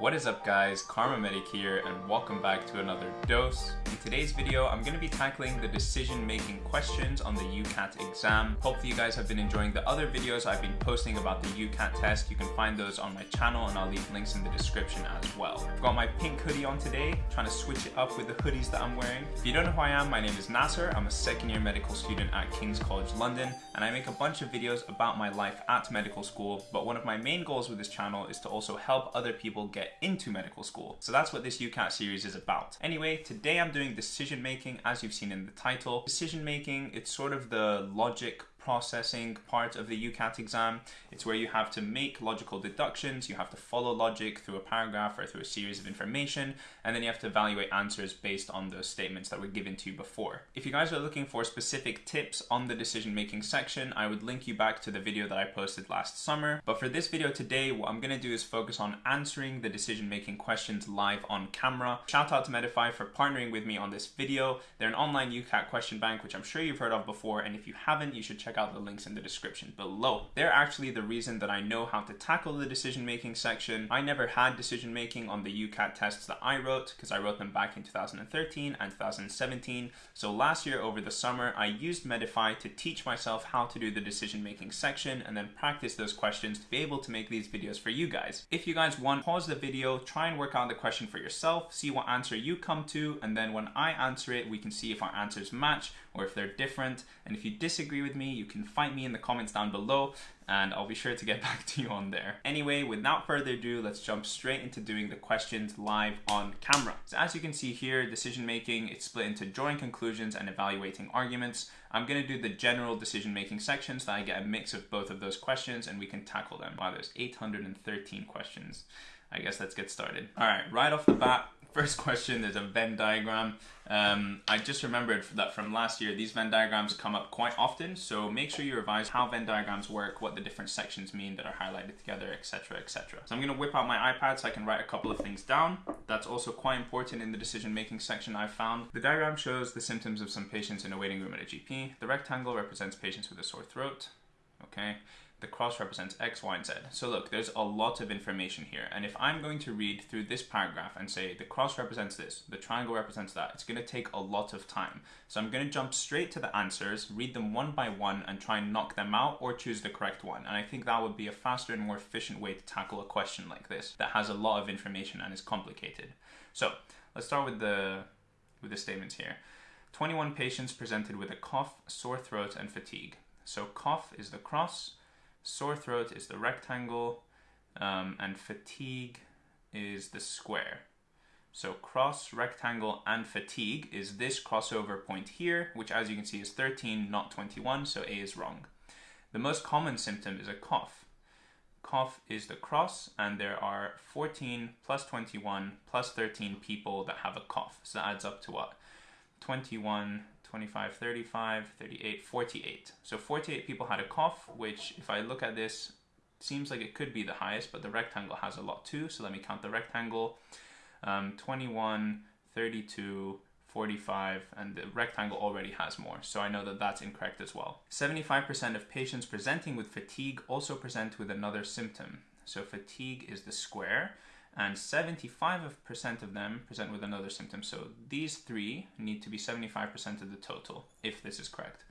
What is up guys, KharmaMedic here and welcome back to another dose. In today's video, I'm going to be tackling the decision making questions on the UCAT exam. Hopefully you guys have been enjoying the other videos I've been posting about the UCAT test. You can find those on my channel and I'll leave links in the description as well. I've got my pink hoodie on today, trying to switch it up with the hoodies that I'm wearing. If you don't know who I am, my name is Nasser. I'm a second year medical student at King's College London and I make a bunch of videos about my life at medical school, but one of my main goals with this channel is to also help other people get into medical school. So that's what this UCAT series is about. Anyway, today I'm doing decision making as you've seen in the title. Decision making, it's sort of the logic processing part of the UCAT exam. It's where you have to make logical deductions, you have to follow logic through a paragraph or through a series of information, and then you have to evaluate answers based on those statements that were given to you before. If you guys are looking for specific tips on the decision making section, I would link you back to the video that I posted last summer. But for this video today, what I'm going to do is focus on answering the decision making questions live on camera. Shout out to Medify for partnering with me on this video. They're an online UCAT question bank, which I'm sure you've heard of before, and if you haven't, you should check check out the links in the description below. They're actually the reason that I know how to tackle the decision making section. I never had decision making on the UCAT tests that I wrote because I wrote them back in 2013 and 2017. So last year over the summer, I used Medify to teach myself how to do the decision making section and then practice those questions to be able to make these videos for you guys. If you guys want, pause the video, try and work out the question for yourself, see what answer you come to, and then when I answer it, we can see if our answers match or if they're different. And if you disagree with me, you can fight me in the comments down below and I'll be sure to get back to you on there. Anyway, without further ado, let's jump straight into doing the questions live on camera. So as you can see here, decision making, it's split into drawing conclusions and evaluating arguments. I'm gonna do the general decision making sections so that I get a mix of both of those questions and we can tackle them. Wow, there's 813 questions. I guess let's get started. All right, right off the bat, First question, there's a Venn diagram. Um, I just remembered that from last year, these Venn diagrams come up quite often, so make sure you revise how Venn diagrams work, what the different sections mean that are highlighted together, etc, etc. So I'm going to whip out my iPad so I can write a couple of things down. That's also quite important in the decision-making section I've found. The diagram shows the symptoms of some patients in a waiting room at a GP. The rectangle represents patients with a sore throat. Okay the cross represents X, Y, and Z. So look, there's a lot of information here. And if I'm going to read through this paragraph and say the cross represents this, the triangle represents that, it's going to take a lot of time. So I'm going to jump straight to the answers, read them one by one, and try and knock them out or choose the correct one. And I think that would be a faster and more efficient way to tackle a question like this that has a lot of information and is complicated. So let's start with the, with the statements here. 21 patients presented with a cough, sore throat, and fatigue. So cough is the cross, Sore throat is the rectangle, um, and fatigue is the square. So cross, rectangle, and fatigue is this crossover point here, which as you can see is 13, not 21, so A is wrong. The most common symptom is a cough. Cough is the cross, and there are 14 plus 21 plus 13 people that have a cough. So that adds up to what? 21 25, 35, 38, 48. So 48 people had a cough, which if I look at this, seems like it could be the highest, but the rectangle has a lot too. So let me count the rectangle. Um, 21, 32, 45, and the rectangle already has more, so I know that that's incorrect as well. 75% of patients presenting with fatigue also present with another symptom. So fatigue is the square, and 75% of them present with another symptom. So these three need to be 75% of the total, if this is correct.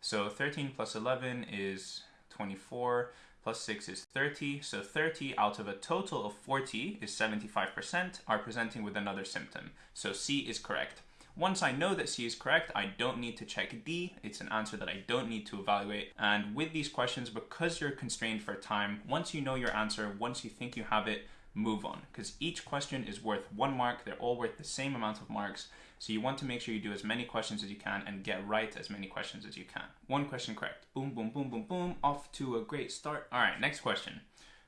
So 13 plus 11 is 24, plus 6 is 30. So 30 out of a total of 40 is 75% are presenting with another symptom. So C is correct. Once I know that C is correct, I don't need to check D. It's an answer that I don't need to evaluate. And with these questions, because you're constrained for time, once you know your answer, once you think you have it, move on because each question is worth one mark. They're all worth the same amount of marks. So you want to make sure you do as many questions as you can and get right as many questions as you can. One question correct. Boom, boom, boom, boom, boom. Off to a great start. All right, next question.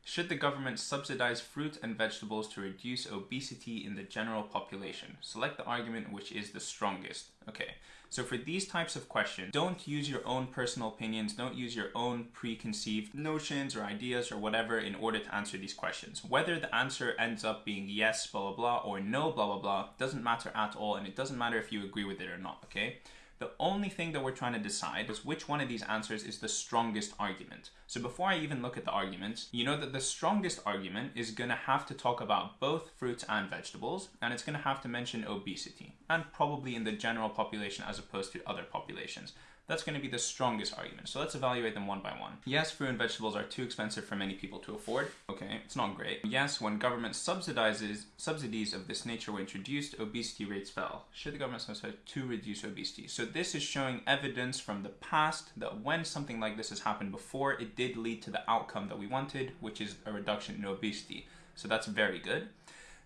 Should the government subsidize fruit and vegetables to reduce obesity in the general population? Select the argument which is the strongest. Okay, so for these types of questions, don't use your own personal opinions, don't use your own preconceived notions or ideas or whatever in order to answer these questions. Whether the answer ends up being yes, blah, blah, blah, or no, blah, blah, blah, doesn't matter at all, and it doesn't matter if you agree with it or not, okay? The only thing that we're trying to decide is which one of these answers is the strongest argument. So before I even look at the arguments, you know that the strongest argument is going to have to talk about both fruits and vegetables, and it's going to have to mention obesity, and probably in the general population as opposed to other populations. That's going to be the strongest argument. So let's evaluate them one by one. Yes, fruit and vegetables are too expensive for many people to afford. Okay, it's not great. Yes, when government subsidizes subsidies of this nature were introduced, obesity rates fell. Should the government subsidize to reduce obesity? So this is showing evidence from the past that when something like this has happened before, it did lead to the outcome that we wanted, which is a reduction in obesity. So that's very good.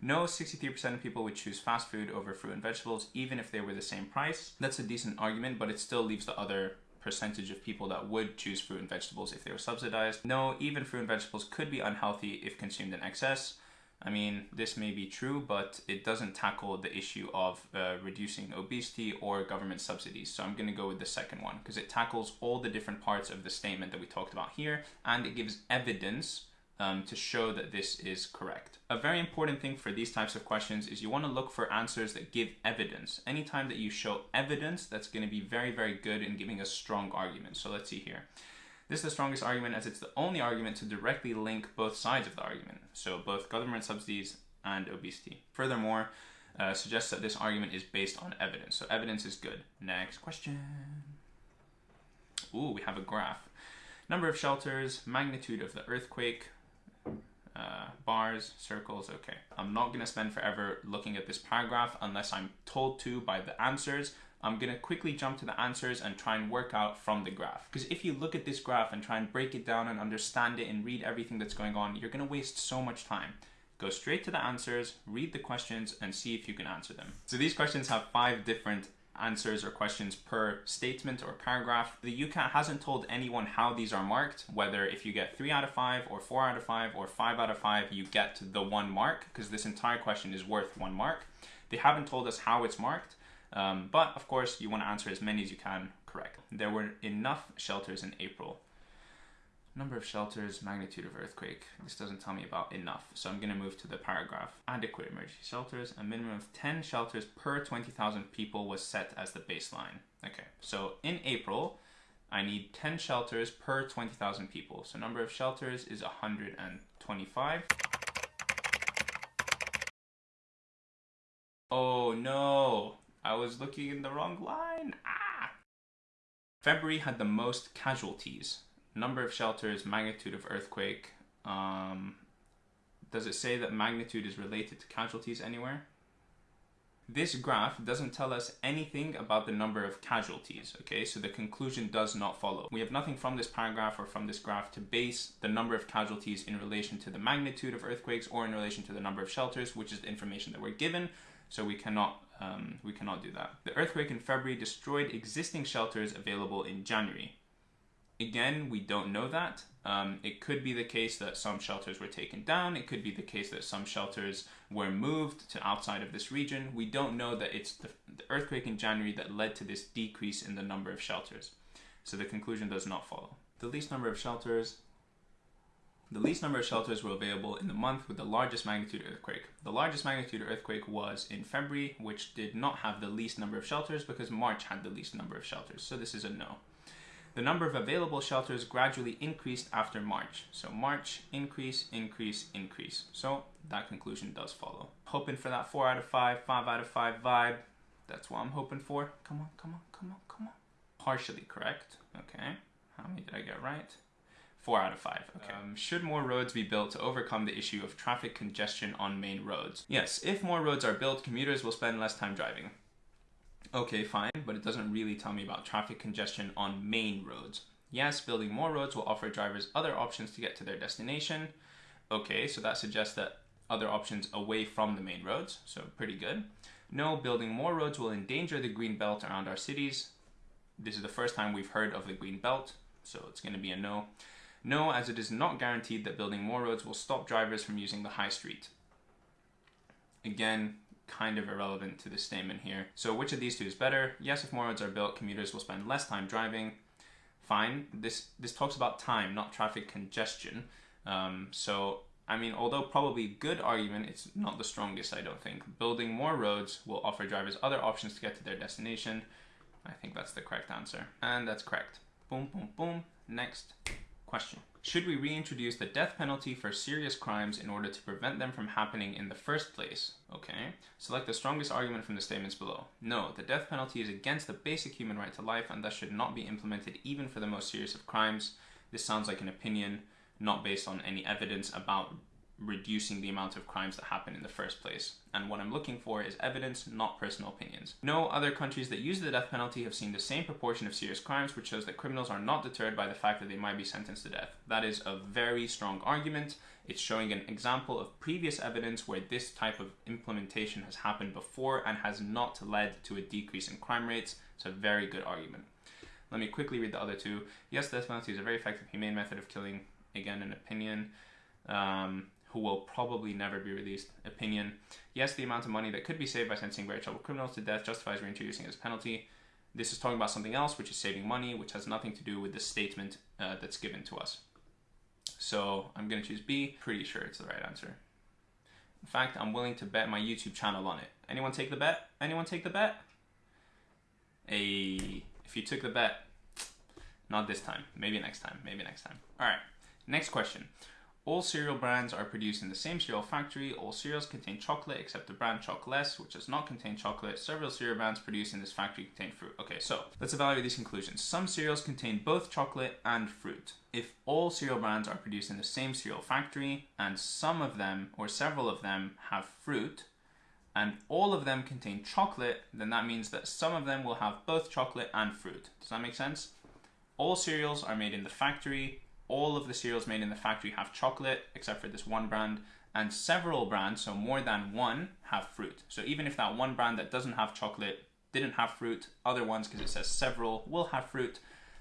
No, 63% of people would choose fast food over fruit and vegetables, even if they were the same price. That's a decent argument, but it still leaves the other percentage of people that would choose fruit and vegetables if they were subsidized. No, even fruit and vegetables could be unhealthy if consumed in excess. I mean, this may be true, but it doesn't tackle the issue of uh, reducing obesity or government subsidies. So I'm going to go with the second one because it tackles all the different parts of the statement that we talked about here and it gives evidence um, to show that this is correct. A very important thing for these types of questions is you want to look for answers that give evidence. Anytime that you show evidence, that's going to be very, very good in giving a strong argument. So let's see here. This is the strongest argument as it's the only argument to directly link both sides of the argument. So both government subsidies and obesity. Furthermore, uh, suggests that this argument is based on evidence. So evidence is good. Next question. Ooh, we have a graph. Number of shelters, magnitude of the earthquake, uh, bars, circles, okay. I'm not gonna spend forever looking at this paragraph unless I'm told to by the answers. I'm gonna quickly jump to the answers and try and work out from the graph. Because if you look at this graph and try and break it down and understand it and read everything that's going on, you're gonna waste so much time. Go straight to the answers, read the questions, and see if you can answer them. So these questions have five different answers or questions per statement or paragraph. The UCAT hasn't told anyone how these are marked, whether if you get 3 out of 5 or 4 out of 5 or 5 out of 5 you get the one mark because this entire question is worth one mark. They haven't told us how it's marked, um, but of course you want to answer as many as you can correct. There were enough shelters in April Number of shelters, magnitude of earthquake. This doesn't tell me about enough, so I'm going to move to the paragraph. Adequate emergency shelters. A minimum of 10 shelters per 20,000 people was set as the baseline. Okay, so in April, I need 10 shelters per 20,000 people. So number of shelters is 125. Oh no, I was looking in the wrong line. Ah! February had the most casualties number of shelters, magnitude of earthquake. Um, does it say that magnitude is related to casualties anywhere? This graph doesn't tell us anything about the number of casualties, okay? So the conclusion does not follow. We have nothing from this paragraph or from this graph to base the number of casualties in relation to the magnitude of earthquakes or in relation to the number of shelters, which is the information that we're given. So we cannot um, we cannot do that. The earthquake in February destroyed existing shelters available in January. Again, we don't know that. Um, it could be the case that some shelters were taken down. It could be the case that some shelters were moved to outside of this region. We don't know that it's the, the earthquake in January that led to this decrease in the number of shelters. So the conclusion does not follow. The least number of shelters the least number of shelters were available in the month with the largest magnitude earthquake. The largest magnitude earthquake was in February, which did not have the least number of shelters because March had the least number of shelters. So this is a no. The number of available shelters gradually increased after March. So March, increase, increase, increase. So that conclusion does follow. Hoping for that 4 out of 5, 5 out of 5 vibe. That's what I'm hoping for. Come on, come on, come on, come on. Partially correct. Okay. How many did I get right? Four out of five. Okay. Um, should more roads be built to overcome the issue of traffic congestion on main roads? Yes, if more roads are built, commuters will spend less time driving. Okay, fine, but it doesn't really tell me about traffic congestion on main roads. Yes, building more roads will offer drivers other options to get to their destination. Okay, so that suggests that other options away from the main roads, so pretty good. No, building more roads will endanger the green belt around our cities. This is the first time we've heard of the green belt, so it's going to be a no. No, as it is not guaranteed that building more roads will stop drivers from using the high street. Again, kind of irrelevant to the statement here. So which of these two is better? Yes, if more roads are built, commuters will spend less time driving. Fine. This this talks about time, not traffic congestion. Um, so I mean, although probably good argument, it's not the strongest, I don't think. Building more roads will offer drivers other options to get to their destination. I think that's the correct answer. And that's correct. Boom, boom, boom. Next question. Should we reintroduce the death penalty for serious crimes in order to prevent them from happening in the first place? Okay. Select the strongest argument from the statements below. No, the death penalty is against the basic human right to life and thus should not be implemented even for the most serious of crimes. This sounds like an opinion, not based on any evidence about reducing the amount of crimes that happen in the first place. And what I'm looking for is evidence, not personal opinions. No other countries that use the death penalty have seen the same proportion of serious crimes, which shows that criminals are not deterred by the fact that they might be sentenced to death. That is a very strong argument. It's showing an example of previous evidence where this type of implementation has happened before and has not led to a decrease in crime rates. It's a very good argument. Let me quickly read the other two. Yes, death penalty is a very effective, humane method of killing. Again, an opinion. Um, who will probably never be released. Opinion. Yes, the amount of money that could be saved by sentencing very troubled criminals to death justifies reintroducing as penalty. This is talking about something else, which is saving money, which has nothing to do with the statement uh, that's given to us. So I'm going to choose B. Pretty sure it's the right answer. In fact, I'm willing to bet my YouTube channel on it. Anyone take the bet? Anyone take the bet? A. If you took the bet, not this time. Maybe next time. Maybe next time. All right. Next question. All cereal brands are produced in the same cereal factory. All cereals contain chocolate except the brand Chocless, which does not contain chocolate. Several cereal brands produced in this factory contain fruit. Okay, so let's evaluate these conclusions. Some cereals contain both chocolate and fruit. If all cereal brands are produced in the same cereal factory and some of them or several of them have fruit, and all of them contain chocolate, then that means that some of them will have both chocolate and fruit. Does that make sense? All cereals are made in the factory, all of the cereals made in the factory have chocolate, except for this one brand, and several brands, so more than one, have fruit. So even if that one brand that doesn't have chocolate didn't have fruit, other ones, because it says several, will have fruit.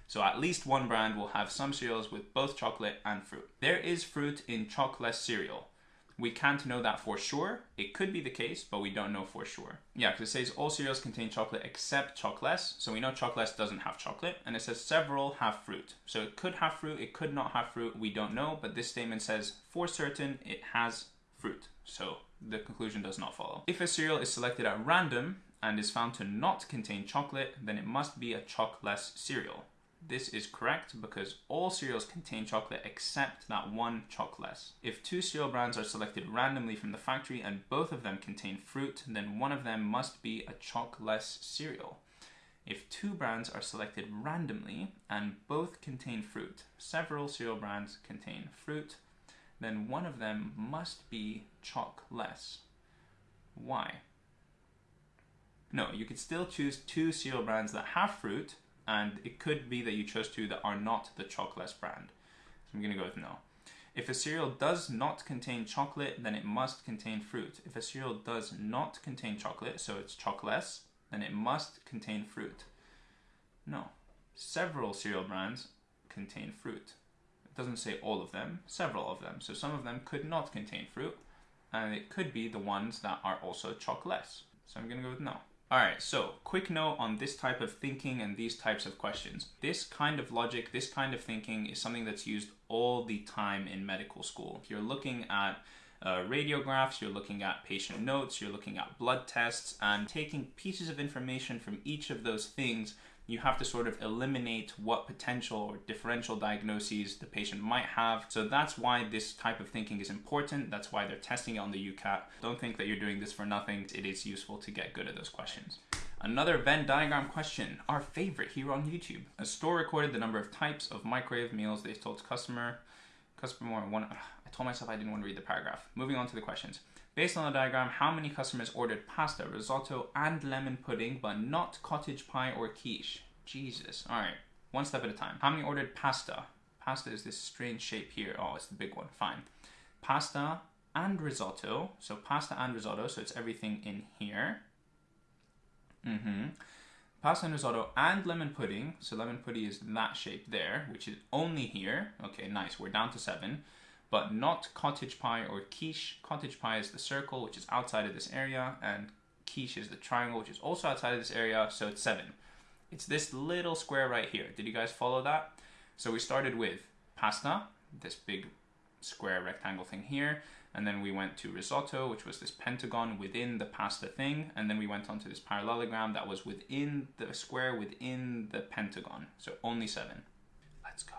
So at least one brand will have some cereals with both chocolate and fruit. There is fruit in chocolate cereal. We can't know that for sure. It could be the case, but we don't know for sure. Yeah, because it says all cereals contain chocolate except Chocless. So we know Chocless doesn't have chocolate. And it says several have fruit. So it could have fruit, it could not have fruit. We don't know, but this statement says for certain it has fruit. So the conclusion does not follow. If a cereal is selected at random and is found to not contain chocolate, then it must be a Chocless cereal. This is correct because all cereals contain chocolate except that one Chocless. If two cereal brands are selected randomly from the factory and both of them contain fruit, then one of them must be a Chocless cereal. If two brands are selected randomly and both contain fruit, several cereal brands contain fruit, then one of them must be Chocless. Why? No, you could still choose two cereal brands that have fruit and it could be that you chose two that are not the Chocless brand. So I'm going to go with no. If a cereal does not contain chocolate, then it must contain fruit. If a cereal does not contain chocolate, so it's Chocless, then it must contain fruit. No. Several cereal brands contain fruit. It doesn't say all of them, several of them. So some of them could not contain fruit, and it could be the ones that are also Chocless. So I'm going to go with no. Alright, so quick note on this type of thinking and these types of questions. This kind of logic, this kind of thinking is something that's used all the time in medical school. If You're looking at uh, radiographs, you're looking at patient notes, you're looking at blood tests, and taking pieces of information from each of those things you have to sort of eliminate what potential or differential diagnoses the patient might have. So that's why this type of thinking is important. That's why they're testing it on the UCAT. Don't think that you're doing this for nothing. It is useful to get good at those questions. Another Venn diagram question, our favorite here on YouTube. A store recorded the number of types of microwave meals they told to customer. Customer one, I told myself I didn't want to read the paragraph. Moving on to the questions. Based on the diagram, how many customers ordered pasta, risotto, and lemon pudding, but not cottage pie or quiche? Jesus. All right, one step at a time. How many ordered pasta? Pasta is this strange shape here. Oh, it's the big one. Fine. Pasta and risotto. So pasta and risotto. So it's everything in here. Mm-hmm. Pasta and risotto and lemon pudding. So lemon pudding is that shape there, which is only here. Okay, nice. We're down to seven but not cottage pie or quiche. Cottage pie is the circle, which is outside of this area, and quiche is the triangle, which is also outside of this area, so it's seven. It's this little square right here. Did you guys follow that? So we started with pasta, this big square rectangle thing here, and then we went to risotto, which was this pentagon within the pasta thing, and then we went on to this parallelogram that was within the square within the pentagon. So only seven. Let's go.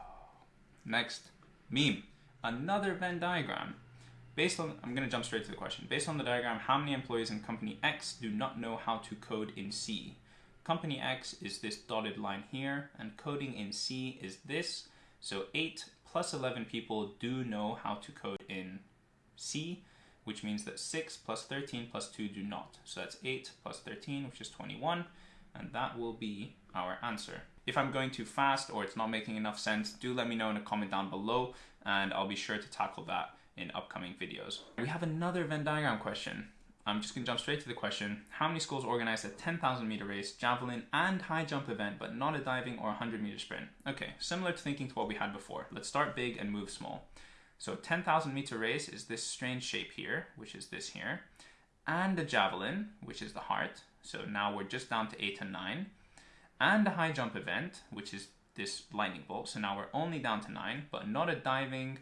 Next, meme. Another Venn diagram. Based on, I'm gonna jump straight to the question. Based on the diagram, how many employees in company X do not know how to code in C? Company X is this dotted line here, and coding in C is this. So 8 plus 11 people do know how to code in C, which means that 6 plus 13 plus 2 do not. So that's 8 plus 13, which is 21, and that will be our answer. If I'm going too fast or it's not making enough sense, do let me know in a comment down below, and I'll be sure to tackle that in upcoming videos. We have another Venn diagram question. I'm just gonna jump straight to the question. How many schools organize a 10,000 meter race, javelin, and high jump event, but not a diving or 100 meter sprint? Okay, similar to thinking to what we had before. Let's start big and move small. So 10,000 meter race is this strange shape here, which is this here, and a javelin, which is the heart. So now we're just down to eight and nine, and a high jump event, which is this lightning bolt. So now we're only down to nine, but not a diving,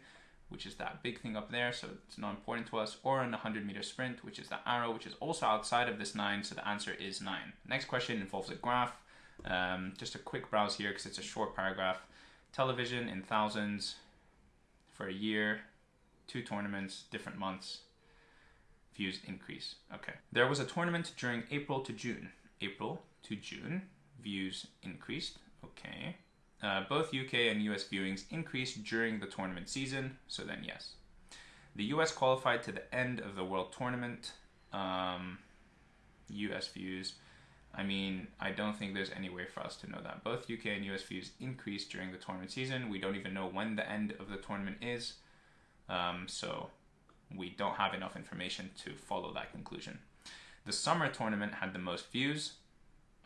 which is that big thing up there, so it's not important to us, or an 100 meter sprint, which is the arrow, which is also outside of this 9, so the answer is 9. Next question involves a graph. Um, just a quick browse here because it's a short paragraph. Television in thousands for a year, two tournaments, different months, views increase. Okay. There was a tournament during April to June. April to June, views increased. Okay. Uh, both UK and US viewings increased during the tournament season, so then yes. The US qualified to the end of the World Tournament. Um, US views. I mean, I don't think there's any way for us to know that. Both UK and US views increased during the tournament season. We don't even know when the end of the tournament is. Um, so we don't have enough information to follow that conclusion. The summer tournament had the most views.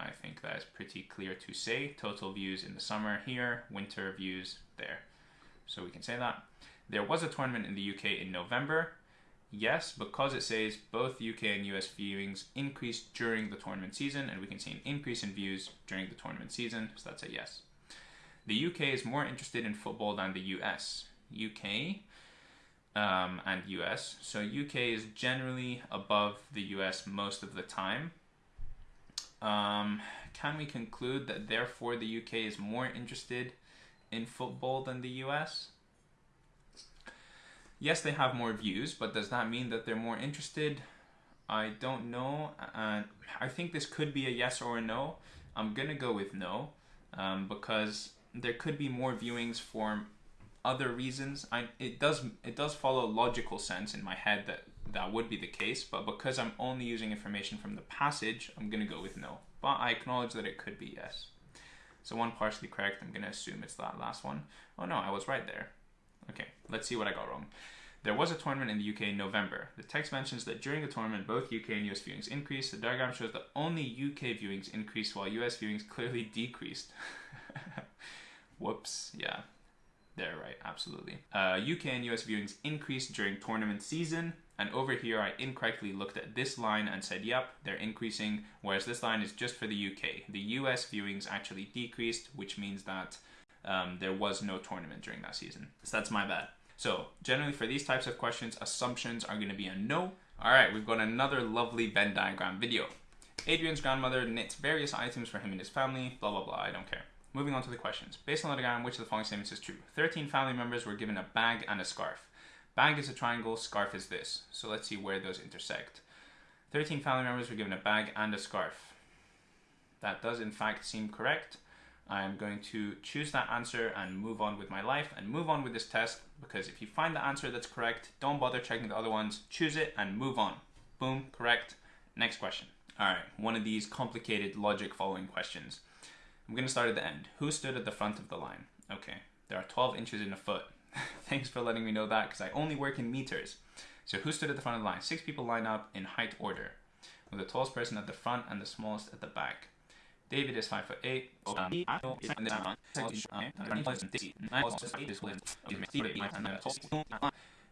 I think that is pretty clear to say. Total views in the summer here, winter views there. So we can say that. There was a tournament in the UK in November. Yes, because it says both UK and US viewings increased during the tournament season, and we can see an increase in views during the tournament season, so that's a yes. The UK is more interested in football than the US. UK um, and US. So UK is generally above the US most of the time. Um, can we conclude that therefore the UK is more interested in football than the US? Yes, they have more views, but does that mean that they're more interested? I don't know. I think this could be a yes or a no. I'm gonna go with no um, because there could be more viewings for other reasons. I it does it does follow logical sense in my head that that would be the case, but because I'm only using information from the passage, I'm gonna go with no. But I acknowledge that it could be yes. So one partially correct, I'm gonna assume it's that last one. Oh no, I was right there. Okay, let's see what I got wrong. There was a tournament in the UK in November. The text mentions that during the tournament, both UK and US viewings increased. The diagram shows that only UK viewings increased while US viewings clearly decreased. Whoops, yeah, they're right, absolutely. Uh, UK and US viewings increased during tournament season. And over here, I incorrectly looked at this line and said, yep, they're increasing, whereas this line is just for the UK. The US viewings actually decreased, which means that um, there was no tournament during that season. So that's my bad. So generally for these types of questions, assumptions are gonna be a no. All right, we've got another lovely Venn diagram video. Adrian's grandmother knits various items for him and his family, blah, blah, blah, I don't care. Moving on to the questions. Based on the diagram, which of the following statements is true? 13 family members were given a bag and a scarf. Bag is a triangle, scarf is this. So let's see where those intersect. 13 family members were given a bag and a scarf. That does in fact seem correct. I'm going to choose that answer and move on with my life and move on with this test because if you find the answer that's correct, don't bother checking the other ones, choose it and move on. Boom, correct. Next question. All right, one of these complicated logic following questions. I'm going to start at the end. Who stood at the front of the line? Okay, there are 12 inches in a foot. Thanks for letting me know that because I only work in meters. So who stood at the front of the line? Six people line up in height order, with the tallest person at the front and the smallest at the back. David is five foot eight.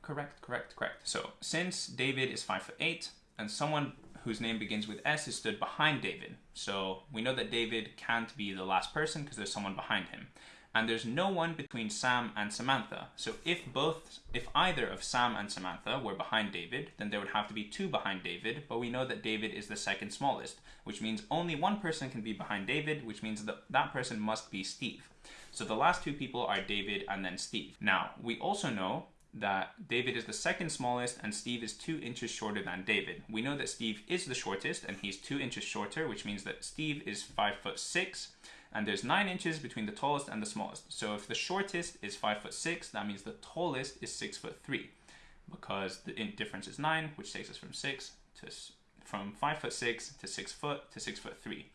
Correct, correct, correct. So since David is five foot eight, and someone whose name begins with S is stood behind David. So we know that David can't be the last person because there's someone behind him. And there's no one between Sam and Samantha. So if both, if either of Sam and Samantha were behind David, then there would have to be two behind David, but we know that David is the second smallest, which means only one person can be behind David, which means that that person must be Steve. So the last two people are David and then Steve. Now, we also know that David is the second smallest and Steve is two inches shorter than David. We know that Steve is the shortest and he's two inches shorter, which means that Steve is five foot six and there's nine inches between the tallest and the smallest. So if the shortest is five foot six, that means the tallest is six foot three, because the difference is nine, which takes us from six to from five foot six to six foot to six foot three.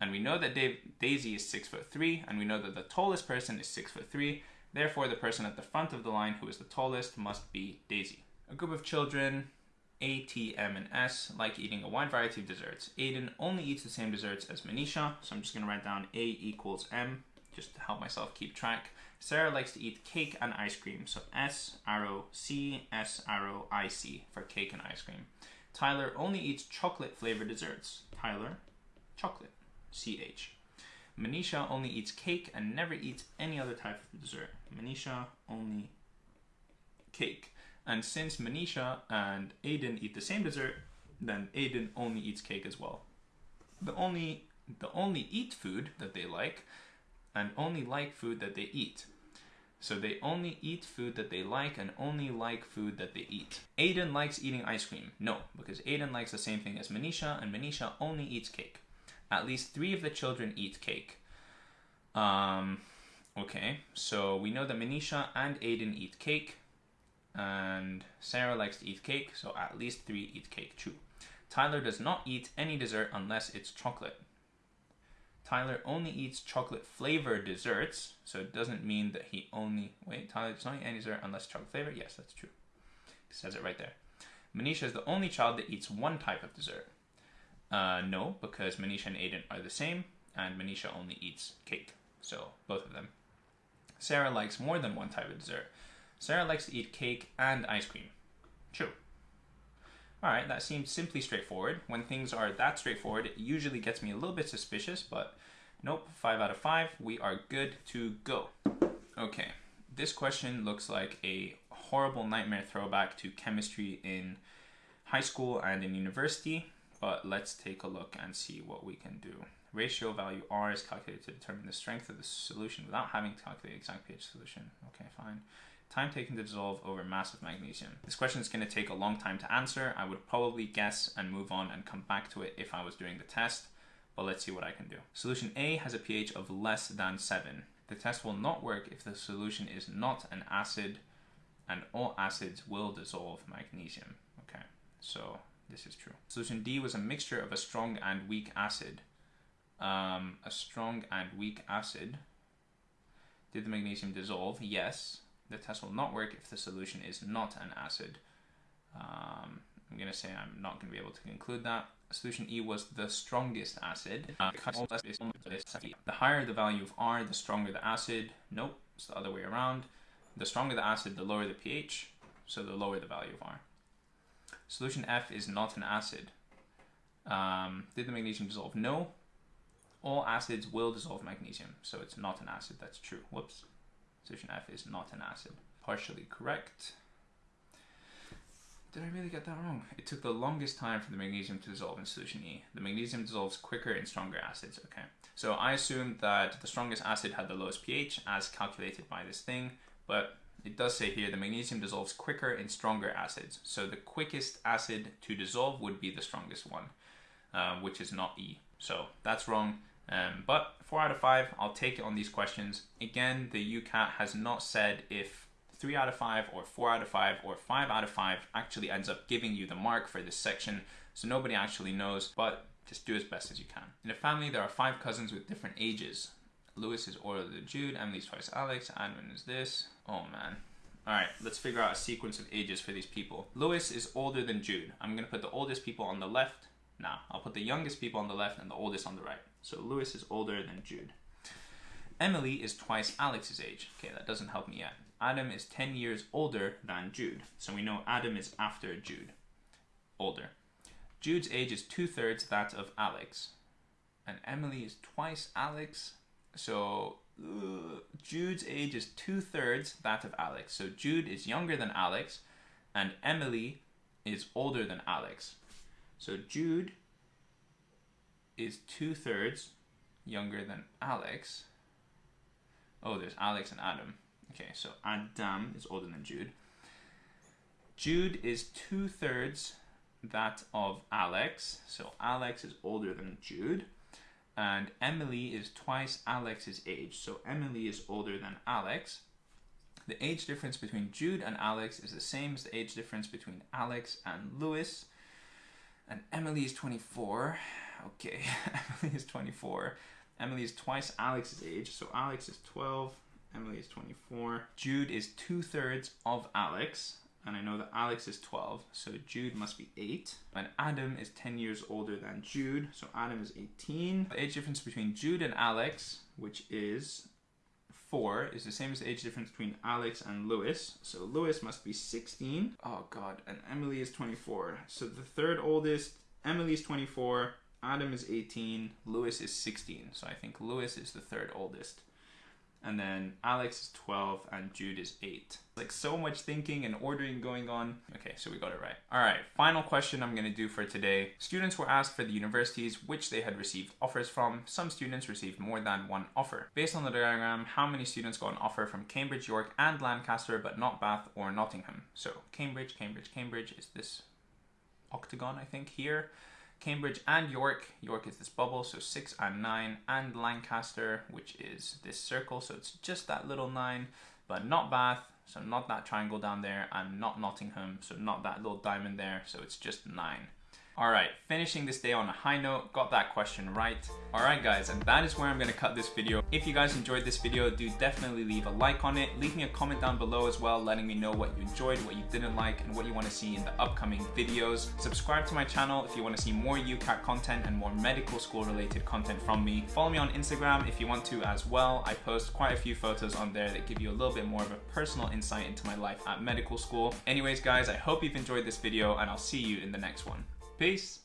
And we know that Dave, Daisy is six foot three, and we know that the tallest person is six foot three. Therefore, the person at the front of the line who is the tallest must be Daisy. A group of children a, T, M, and S like eating a wide variety of desserts. Aiden only eats the same desserts as Manisha, so I'm just going to write down A equals M just to help myself keep track. Sarah likes to eat cake and ice cream, so S arrow C, S arrow I C for cake and ice cream. Tyler only eats chocolate flavored desserts. Tyler, chocolate, C H. Manisha only eats cake and never eats any other type of dessert. Manisha only cake. And since Manisha and Aiden eat the same dessert, then Aiden only eats cake as well. The only the only eat food that they like and only like food that they eat. So they only eat food that they like and only like food that they eat. Aiden likes eating ice cream. No, because Aiden likes the same thing as Manisha and Manisha only eats cake. At least three of the children eat cake. Um, okay, so we know that Manisha and Aiden eat cake and Sarah likes to eat cake, so at least three eat cake too. Tyler does not eat any dessert unless it's chocolate. Tyler only eats chocolate flavored desserts, so it doesn't mean that he only wait. Tyler does not eat any dessert unless chocolate flavored. Yes, that's true. It says it right there. Manisha is the only child that eats one type of dessert. Uh, no, because Manisha and Aiden are the same, and Manisha only eats cake. So both of them. Sarah likes more than one type of dessert. Sarah likes to eat cake and ice cream. True. Alright, that seems simply straightforward. When things are that straightforward, it usually gets me a little bit suspicious, but nope, 5 out of 5, we are good to go. Okay, this question looks like a horrible nightmare throwback to chemistry in high school and in university, but let's take a look and see what we can do. Ratio value R is calculated to determine the strength of the solution without having to calculate the exact pH solution. Okay, fine. Time taken to dissolve over mass of magnesium. This question is going to take a long time to answer. I would probably guess and move on and come back to it if I was doing the test, but let's see what I can do. Solution A has a pH of less than 7. The test will not work if the solution is not an acid and all acids will dissolve magnesium. Okay, so this is true. Solution D was a mixture of a strong and weak acid. Um, a strong and weak acid. Did the magnesium dissolve? Yes the test will not work if the solution is not an acid. Um, I'm going to say I'm not going to be able to conclude that. Solution E was the strongest acid. Uh, the higher the value of R, the stronger the acid. Nope, it's the other way around. The stronger the acid, the lower the pH, so the lower the value of R. Solution F is not an acid. Um, did the magnesium dissolve? No. All acids will dissolve magnesium, so it's not an acid. That's true. Whoops. Solution F is not an acid. Partially correct. Did I really get that wrong? It took the longest time for the magnesium to dissolve in solution E. The magnesium dissolves quicker in stronger acids. Okay. So I assumed that the strongest acid had the lowest pH as calculated by this thing, but it does say here the magnesium dissolves quicker in stronger acids. So the quickest acid to dissolve would be the strongest one, uh, which is not E. So that's wrong. Um, but four out of five, I'll take it on these questions. Again, the UCAT has not said if three out of five or four out of five or five out of five actually ends up giving you the mark for this section. So nobody actually knows, but just do as best as you can. In a family, there are five cousins with different ages. Lewis is older than Jude, Emily's twice Alex, Adam is this. Oh man. Alright, let's figure out a sequence of ages for these people. Lewis is older than Jude. I'm gonna put the oldest people on the left. Now, I'll put the youngest people on the left and the oldest on the right. So Lewis is older than Jude. Emily is twice Alex's age. Okay, that doesn't help me yet. Adam is 10 years older than Jude. So we know Adam is after Jude. Older. Jude's age is two thirds that of Alex. And Emily is twice Alex. So uh, Jude's age is two thirds that of Alex. So Jude is younger than Alex, and Emily is older than Alex. So Jude is two thirds younger than Alex. Oh, there's Alex and Adam. Okay, so Adam is older than Jude. Jude is two thirds that of Alex. So Alex is older than Jude. And Emily is twice Alex's age. So Emily is older than Alex. The age difference between Jude and Alex is the same as the age difference between Alex and Lewis. And Emily is 24. Okay, Emily is 24. Emily is twice Alex's age. So Alex is 12. Emily is 24. Jude is two thirds of Alex and I know that Alex is 12, so Jude must be 8. And Adam is 10 years older than Jude, so Adam is 18. The age difference between Jude and Alex, which is 4, is the same as the age difference between Alex and Lewis. So Lewis must be 16. Oh god, and Emily is 24. So the third oldest, Emily is 24, Adam is 18, Lewis is 16. So I think Lewis is the third oldest and then Alex is 12 and Jude is 8. Like so much thinking and ordering going on. Okay, so we got it right. All right, final question I'm going to do for today. Students were asked for the universities which they had received offers from. Some students received more than one offer. Based on the diagram, how many students got an offer from Cambridge, York and Lancaster but not Bath or Nottingham? So Cambridge, Cambridge, Cambridge is this octagon I think here. Cambridge and York. York is this bubble, so 6 and 9, and Lancaster, which is this circle, so it's just that little 9, but not Bath, so not that triangle down there, and not Nottingham, so not that little diamond there, so it's just 9. Alright, finishing this day on a high note, got that question right. Alright guys, and that is where I'm gonna cut this video. If you guys enjoyed this video, do definitely leave a like on it. Leave me a comment down below as well, letting me know what you enjoyed, what you didn't like, and what you wanna see in the upcoming videos. Subscribe to my channel if you wanna see more UCAT content and more medical school related content from me. Follow me on Instagram if you want to as well. I post quite a few photos on there that give you a little bit more of a personal insight into my life at medical school. Anyways guys, I hope you've enjoyed this video and I'll see you in the next one. Peace.